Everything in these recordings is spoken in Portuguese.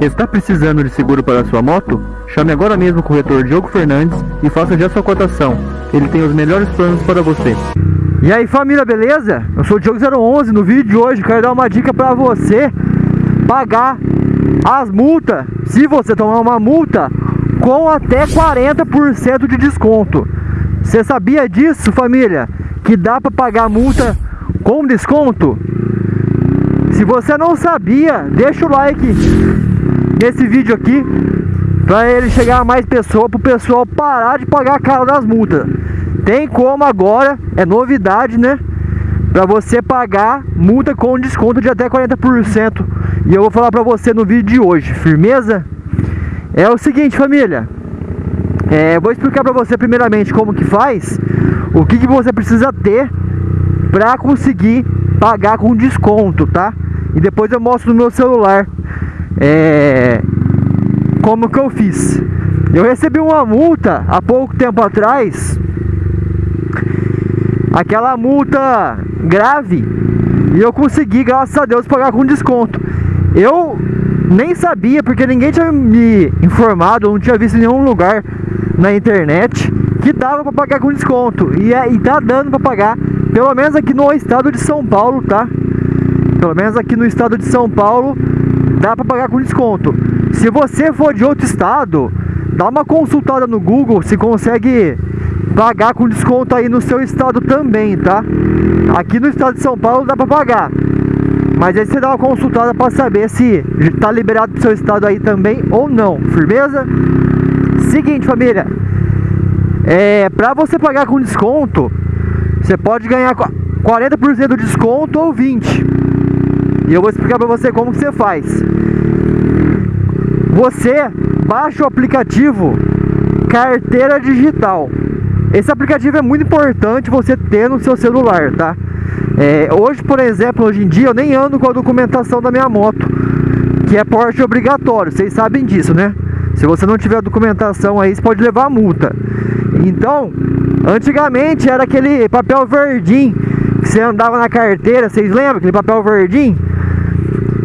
Está precisando de seguro para sua moto? Chame agora mesmo o corretor Diogo Fernandes e faça já sua cotação. Ele tem os melhores planos para você. E aí família, beleza? Eu sou o Diogo 011, no vídeo de hoje quero dar uma dica para você pagar as multas, se você tomar uma multa, com até 40% de desconto. Você sabia disso família? Que dá para pagar multa com desconto? Se você não sabia, deixa o like nesse vídeo aqui para ele chegar a mais pessoas, para o pessoal parar de pagar a cara das multas. Tem como agora, é novidade, né? Para você pagar multa com desconto de até 40%. E eu vou falar para você no vídeo de hoje, firmeza? É o seguinte, família. É, vou explicar para você primeiramente como que faz, o que, que você precisa ter para conseguir pagar com desconto, tá? E depois eu mostro no meu celular é, como que eu fiz. Eu recebi uma multa há pouco tempo atrás. Aquela multa grave. E eu consegui, graças a Deus, pagar com desconto. Eu nem sabia, porque ninguém tinha me informado, não tinha visto em nenhum lugar na internet que dava para pagar com desconto. E, é, e tá dando para pagar, pelo menos aqui no estado de São Paulo, tá? Pelo menos aqui no estado de São Paulo dá para pagar com desconto. Se você for de outro estado, dá uma consultada no Google se consegue pagar com desconto aí no seu estado também, tá? Aqui no estado de São Paulo dá para pagar. Mas aí você dá uma consultada para saber se tá liberado pro seu estado aí também ou não. Firmeza? Seguinte, família. É, para você pagar com desconto, você pode ganhar 40% de desconto ou 20. E eu vou explicar para você como que você faz. Você baixa o aplicativo Carteira Digital. Esse aplicativo é muito importante você ter no seu celular, tá? É, hoje, por exemplo, hoje em dia eu nem ando com a documentação da minha moto, que é porte obrigatório, vocês sabem disso, né? Se você não tiver a documentação aí, você pode levar multa. Então, antigamente era aquele papel verdinho que você andava na carteira, vocês lembram? Aquele papel verdinho?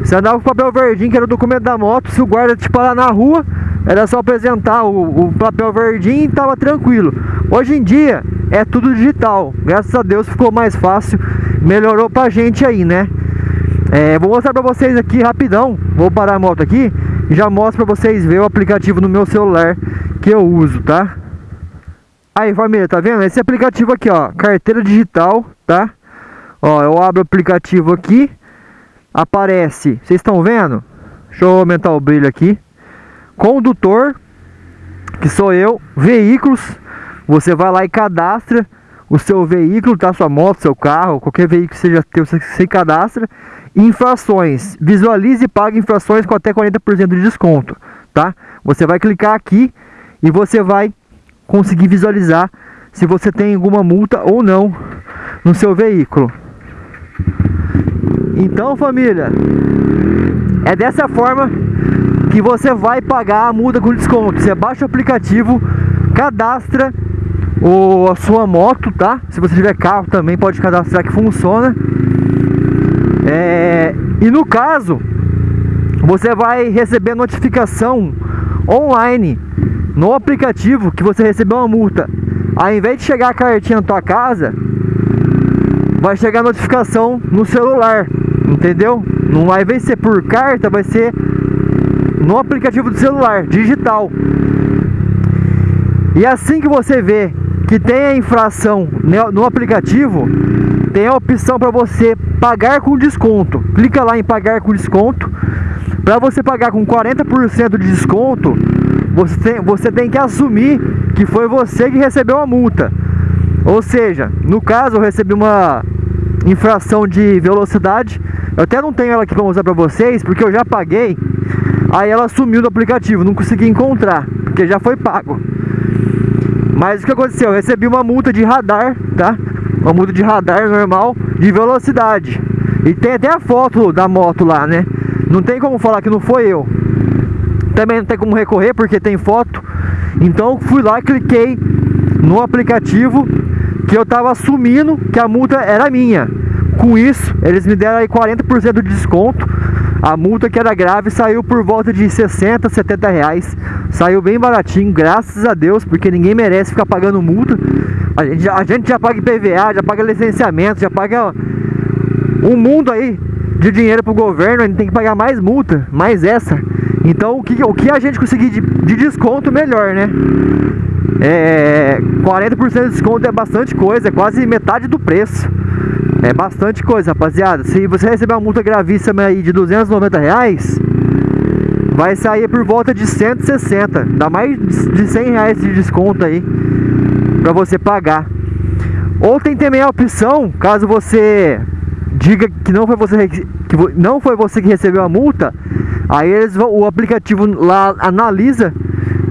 Você andava com o papel verdinho, que era o documento da moto. Se o guarda te parar na rua, era só apresentar o, o papel verdinho e tava tranquilo. Hoje em dia é tudo digital. Graças a Deus ficou mais fácil. Melhorou pra gente aí, né? É, vou mostrar pra vocês aqui rapidão. Vou parar a moto aqui e já mostro pra vocês ver o aplicativo no meu celular que eu uso, tá? Aí família, tá vendo? Esse aplicativo aqui, ó, carteira digital, tá? Ó, eu abro o aplicativo aqui aparece, vocês estão vendo? Deixa eu aumentar o brilho aqui. Condutor, que sou eu, veículos, você vai lá e cadastra o seu veículo, tá? Sua moto, seu carro, qualquer veículo que seja teu, você se cadastra. Infrações, visualize e pague infrações com até 40% de desconto, tá? Você vai clicar aqui e você vai conseguir visualizar se você tem alguma multa ou não no seu veículo. Então família, é dessa forma que você vai pagar a multa com desconto. Você baixa o aplicativo, cadastra o, a sua moto, tá? Se você tiver carro também pode cadastrar que funciona. É, e no caso, você vai receber notificação online no aplicativo que você recebeu uma multa. Ao invés de chegar a cartinha na tua casa, vai chegar a notificação no celular. Entendeu? Não vai ser por carta, vai ser no aplicativo do celular, digital. E assim que você vê que tem a infração no aplicativo, tem a opção para você pagar com desconto. Clica lá em pagar com desconto. Para você pagar com 40% de desconto, você tem, você tem que assumir que foi você que recebeu a multa. Ou seja, no caso eu recebi uma infração de velocidade eu até não tenho ela aqui para mostrar para vocês, porque eu já paguei. Aí ela sumiu do aplicativo, não consegui encontrar, porque já foi pago. Mas o que aconteceu? Eu recebi uma multa de radar, tá? Uma multa de radar normal de velocidade. E tem até a foto da moto lá, né? Não tem como falar que não foi eu. Também não tem como recorrer porque tem foto. Então fui lá cliquei no aplicativo que eu tava assumindo que a multa era minha. Com isso, eles me deram aí 40% de desconto. A multa que era grave saiu por volta de 60, 70 reais. Saiu bem baratinho, graças a Deus, porque ninguém merece ficar pagando multa. A gente, a gente já paga IPVA, já paga licenciamento, já paga um mundo aí de dinheiro pro governo, a gente tem que pagar mais multa, mais essa. Então o que, o que a gente conseguir de, de desconto, melhor, né? É, 40% de desconto é bastante coisa, é quase metade do preço. É bastante coisa, rapaziada. Se você receber uma multa gravíssima aí de 290 reais, vai sair por volta de 160. Dá mais de 100 reais de desconto aí pra você pagar. Ou tem também a opção, caso você diga que não foi você que não foi você que recebeu a multa, aí eles vão, o aplicativo lá analisa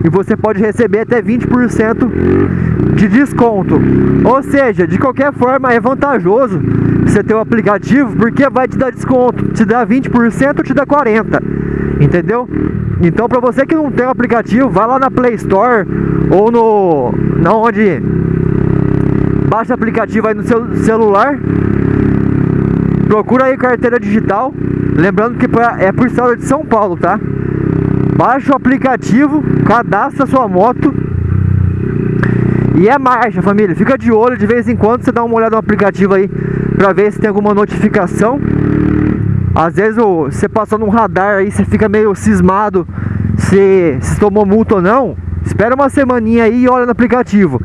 e você pode receber até 20% de desconto. Ou seja, de qualquer forma é vantajoso você ter o aplicativo porque vai te dar desconto, te dá 20% ou te dá 40%, entendeu? Então para você que não tem o aplicativo, vai lá na Play Store ou no na onde baixa o aplicativo aí no seu celular. Procura aí carteira digital, lembrando que é por estado de São Paulo, tá? Baixa o aplicativo, cadastra sua moto e é marcha, família. Fica de olho de vez em quando você dá uma olhada no aplicativo aí pra ver se tem alguma notificação. Às vezes você passou num radar aí, você fica meio cismado se, se tomou multa ou não. Espera uma semaninha aí e olha no aplicativo.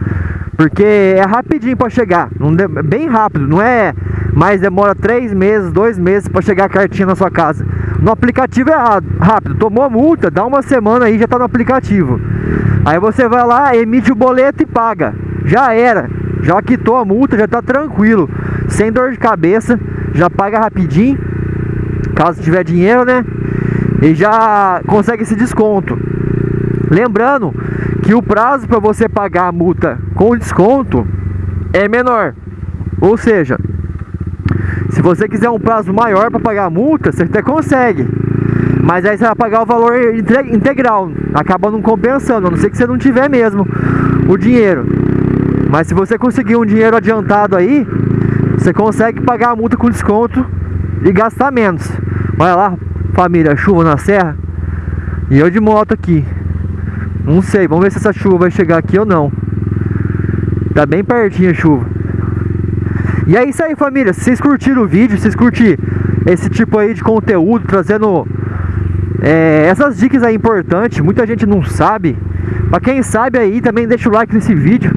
Porque é rapidinho para chegar, não bem rápido, não é mais demora três meses, dois meses para chegar a cartinha na sua casa. No aplicativo é rápido, tomou a multa, dá uma semana aí já tá no aplicativo. Aí você vai lá, emite o boleto e paga. Já era, já quitou a multa, já tá tranquilo, sem dor de cabeça, já paga rapidinho, caso tiver dinheiro, né? E já consegue esse desconto. Lembrando que o prazo para você pagar a multa com desconto é menor. Ou seja, se você quiser um prazo maior para pagar a multa, você até consegue. Mas aí você vai pagar o valor integral, acaba não compensando, a não ser que você não tiver mesmo o dinheiro. Mas se você conseguir um dinheiro adiantado aí, você consegue pagar a multa com desconto e gastar menos. Olha lá, família, chuva na serra. E eu de moto aqui. Não sei, vamos ver se essa chuva vai chegar aqui ou não. Tá bem pertinho a chuva. E é isso aí, família. Se vocês curtiram o vídeo, se vocês curtiram esse tipo aí de conteúdo, trazendo é, essas dicas aí importantes, muita gente não sabe. Pra quem sabe aí, também deixa o like nesse vídeo.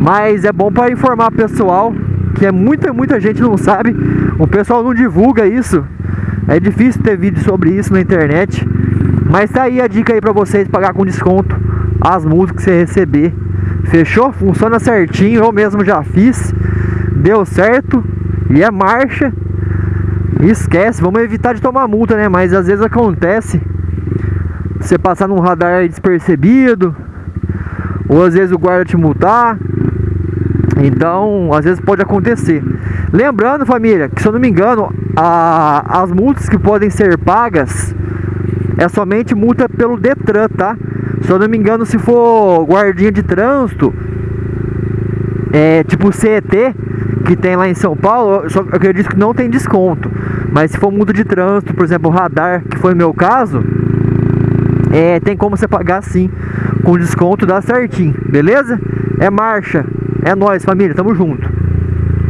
Mas é bom para informar o pessoal, que é muita, muita gente não sabe. O pessoal não divulga isso. É difícil ter vídeo sobre isso na internet. Mas tá aí a dica aí pra vocês pagar com desconto as multas que você receber. Fechou? Funciona certinho, eu mesmo já fiz. Deu certo. E é marcha. Esquece, vamos evitar de tomar multa, né? Mas às vezes acontece você passar num radar despercebido, ou às vezes o guarda te multar. Então, às vezes pode acontecer. Lembrando, família, que se eu não me engano, a, as multas que podem ser pagas é somente multa pelo Detran, tá? Se eu não me engano, se for guardinha de trânsito, é tipo CET, que tem lá em São Paulo, eu acredito que não tem desconto. Mas se for multa de trânsito, por exemplo, radar, que foi o meu caso, é, tem como você pagar sim, com desconto dá certinho, beleza? É marcha, é nós família, tamo junto.